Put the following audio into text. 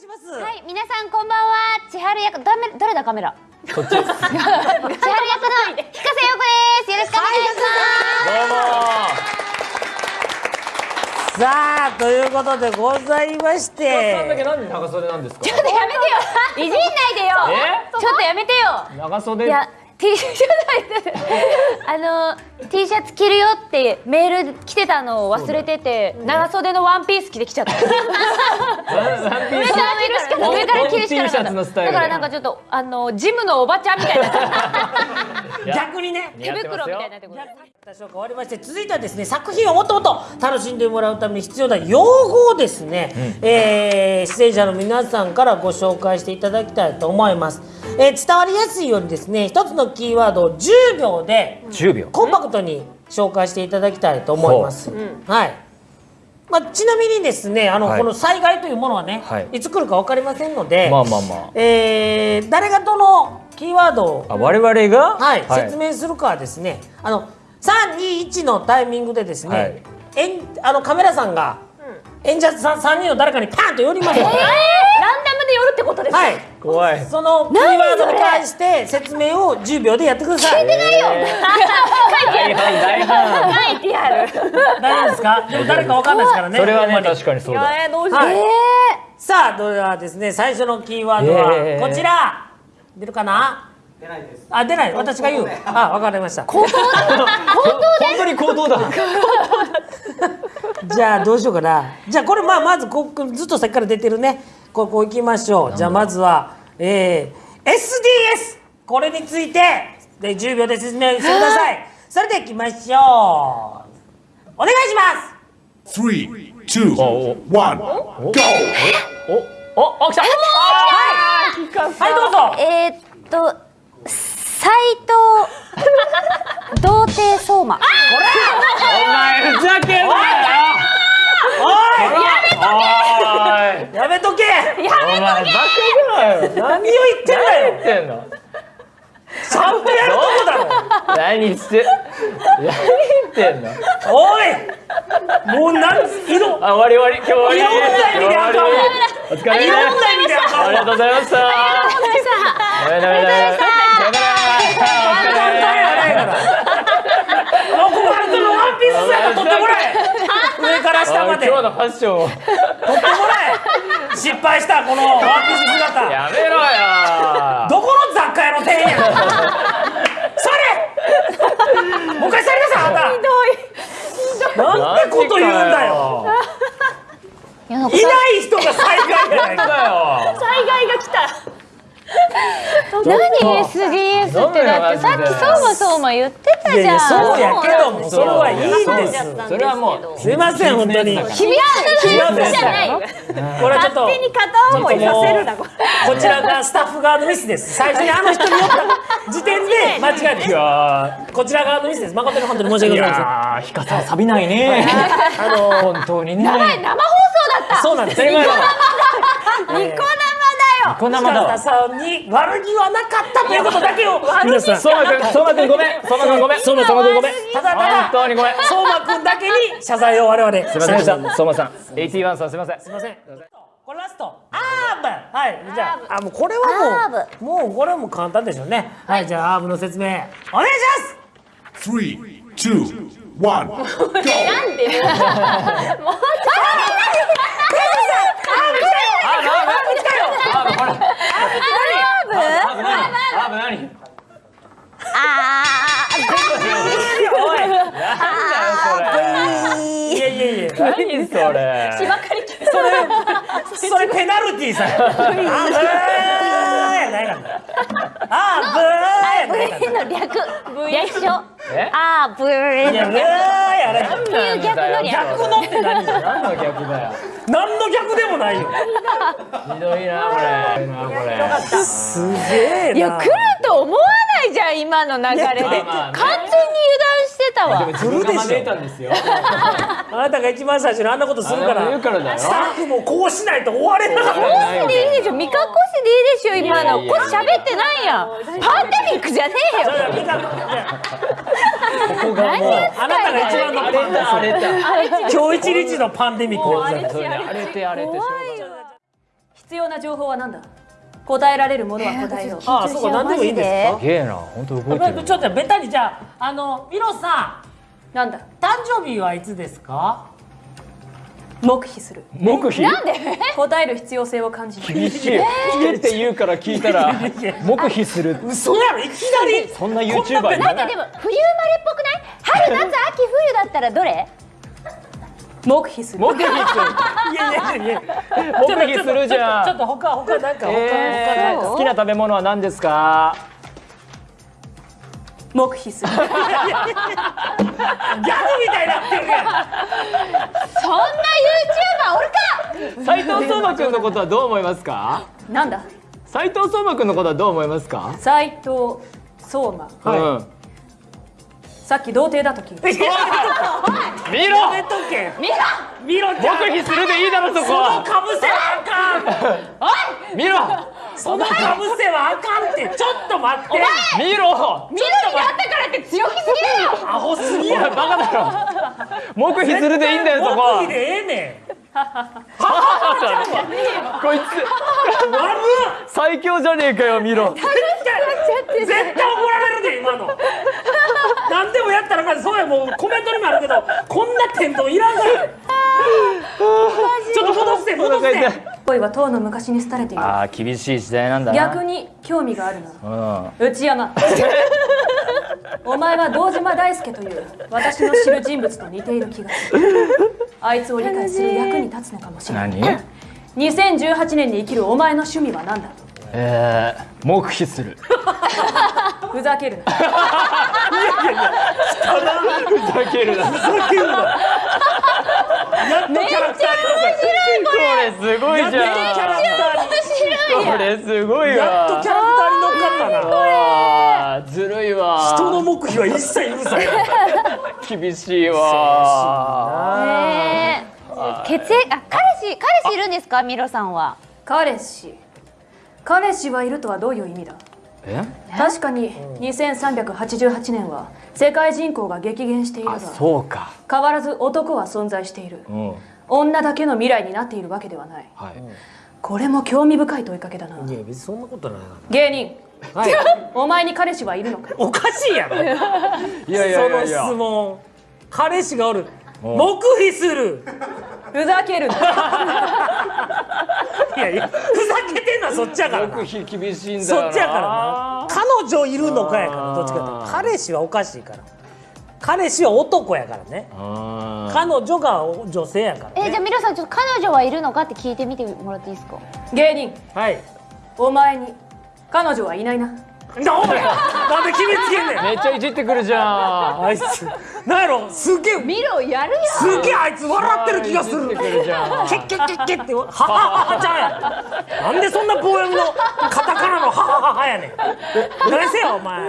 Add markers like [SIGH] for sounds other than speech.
します。はい、皆さんこんばんは。千春役、だめ、誰だカメラ？こっち。[LAUGHS] 千春役の日笠陽子です。よろしくお願いします。さあということでございましさんだけて、なんで長袖なんですか？ちょっとやめてよ。いじんないでよ。え？ちょっとやめてよ。長袖。いや、T シャツあの T シャツ着るよってメール来てたのを忘れてて、長袖のワンピース着てきちゃった。ワンピース。上から上から着るしかなかったツのスタイルだからなんかちょっとあのジムのおばちゃんみたいな [LAUGHS] 逆にね。手袋みたいになってくる。多少変わりまして続いてはですね作品をもっともっと楽しんでもらうために必要な用語をですね、えー出演者の皆さんからご紹介していただきたいと思います、えー伝わりやすいようにですね一つのキーワードを10秒で10秒。コンパクトに紹介していただきたいと思います、はい。まあ、ちなみにですねあの、はい。この災害というものはね、はい。い、つ来るか分かりませんので、まあまあまえー誰がどのキーワードをあ。あ我々が？はい、説明するかはですねあの321のタイミングでですね、はい。演あのカメラさんが演者さん3人の誰かにパンと寄りますので、ランダムで？寄るってことですか？はい、怖い。そのキーワードに関して説明を10秒でやってください。大半大半。書いてある。大丈夫ですか？でも誰かわかんないですからね。それはね確かにそうだ。えどうしはいえさあ、ではですね、最初のキーワードはえーこちら。出るかな？出ないです。あ、出ない。私が言う？あ、わかりました。本当に行動だ。[LAUGHS] じゃあどうしようかな。じゃあこれまあまずここずっと先から出てるね。ここ行きましょう。じゃあまずは、えー、SDS これについてで10秒で説明してください。それでは行きましょう。お願いします。Three, two, Oh, one, go! お？お？お来た。はいどうぞ。えーっと斎藤童貞相馬。お前ふざけんなよ。おおい。いやめとけ。お前バカじゃないよ。何を言ってんだ何言っよ。てんの。ちゃんとやるとこだろ。何して。何言ってんの？おい。もう何色。あ終わり終わり今日終わり。いろんな意味であかんわお疲れ様です。いろんな意味であかんわありがとうございました。ダメダメダメ。さよなら。お疲れもうここからそのワンピース姿取ってもらえ。上から下まで。今日のファッションを取ってもらえ失敗したこのワース姿。やめろよ。どこの雑貨屋の店員や。それ。もう一回座りなさいあんた。ひどい。なんてこと言うんだよ。い。やない人が災害じゃないか。だよ。災害が来た。何 SDS ってだってさっき相馬相馬言ってたじゃん。いやいやそうやけどもそれはいいんですそれはもうすいません本当に。こ秘密の秘密じゃない。よ。れちょっと片思いさせるなこちらがスタッフ側のミスです。最初にあの人に言った時点で間違いです。い [LAUGHS] やこちら側のミスです。誠に本当に申し訳ございません。やーひかさん錆びないね。[LAUGHS] あの本当にね。生放送だった。そうなんです。当たり前だニコ生だよ。こんなま塚田ださんに悪気はなかったということだけを皆さん相馬くん相馬くんごめん相馬くんごめん相馬くんごめんただただ本当にごめんす相馬くんだけに謝罪を我々すいませんでした相馬さん81さんすいませんすいませんこれラストアーブはいじゃああもうこれはもうもうこれはもう簡単でしょうねはいじゃあアーブの説明お願いし Three, two, one, go! あーなんだあーほらあー何あー何あますおいなんだよいやいやいやそれ。何それそれそれペナルティーさあブーやないからあーブーやないからーの略略称。えあーブーい。やブーやない。ってい。う逆の略。逆のって何何の逆だよ何の逆でもない。よひどい。なこれこれすげえない。や来ると思わない。じゃん今の流れで。完全に油断してたわ。自分が招いたんですよ。[LAUGHS] あなたが一番最初にあんなことするから。あんなこと言うからスタッフもこうしないと終われなかった。ないでいいでしょ。見かっこしでいいでしょ今の。これ喋ってないやん。パンデミックじゃねえよ。ここがもうあなたが一番の荒れた荒れた今日一日のパンデミック。でござ荒れて荒れて必要な情報は何だ答えられるものは答えよう、ああそうか何でもいいんですか？すげえな本当動いてる。ちょっとベタにじゃああのミロさん。なんだ？誕生日はいつですか？黙秘する。黙秘？なんで？[LAUGHS] 答える必要性を感じない厳しい。聞けって言うから聞いたら黙秘する。嘘やろいきなり。そんな YouTuber いるなんででも冬生まれっぽくない？春夏秋冬だったらどれ？黙秘する。黙秘する。[LAUGHS] いやいやいや。黙秘するじゃん。ちょっと他他なんか他、えー他なんか。好きな食べ物は何ですか？黙秘する。[LAUGHS] ギャグみたいになってるやん。そんな YouTuber おるか？斉藤相馬くんのことはどう思いますか？なんだ？斉藤相馬くんのことはどう思いますか？斉藤相馬。うんさっき童貞だと聞いた。[LAUGHS] 見ろ！やめとけ。見ろ見ろ黙秘するでいいだろそこそのはかぶせはあかん見ろそのかぶせはあかんって。ちょっと待って。見ろ！見るになったからって強気すぎるよ。アホすぎやバカだろ。黙秘するでいいんだよそこは。黙秘でええねん。[LAUGHS] こいつ。最強じゃねえかよ見ろ。絶対怒られるで今の何でもやったらそうやもうコメントにもあるけど [LAUGHS] こんな天丼いらんから。ちょっと戻して戻して。恋はとうの昔に廃れている。ああ厳しい時代なんだな。逆に興味があるな。うん。内山。[LAUGHS] お前は堂島大輔という私の知る人物と似ている気がする。あいつを理解する役に立つのかもしれない。何？2018年に生きるお前の趣味は何だえー、黙秘する。ふざけるな。ふざけるな。こふざけんな。やっとキャラクターに乗れ。すごいじせやっとキャラゃクターにん。これすごいわ。やっとキャラクターに乗っかったな。ずるいわ。人の黙秘は一切許さない厳しいわ。え。ー、血液あ彼氏彼氏いるんですか？ミロさんは。彼氏彼氏はいるとはどういう意味だ？え？確かに2388年は世界人口が激減しているがあそうか。変わらず男は存在している。うん。女だけの未来になっているわけではない。はい。これも興味深い問いかけだな。いや別にそんなことない芸人。なはい。[LAUGHS] お前に彼氏はいるのか？おかしいやろ。[LAUGHS] いやいやいそのや。いや質問。彼氏がおる。黙秘する。ふざけるな [LAUGHS] いやいやふざけてんのはそっちやからな。黙秘厳しいんだよな。そっちやからな。彼女いるのかやからどっちかって。彼氏はおかしいから。彼氏は男やからね。うん彼女が女性やからね。えじゃあミロさんちょっと彼女はいるのかって聞いてみてもらっていいですか？芸人。はい。お前に彼女はいないななお前なんで決めつけんねん。めっちゃいじってくるじゃん。あいつ。なんやろすげえ。ミロやるよすげえあいつ笑ってる気がする。ケッケッケッケッって。ははははちゃうやん。なんでそんな棒読みのカタカナのははははやねん。何せよお前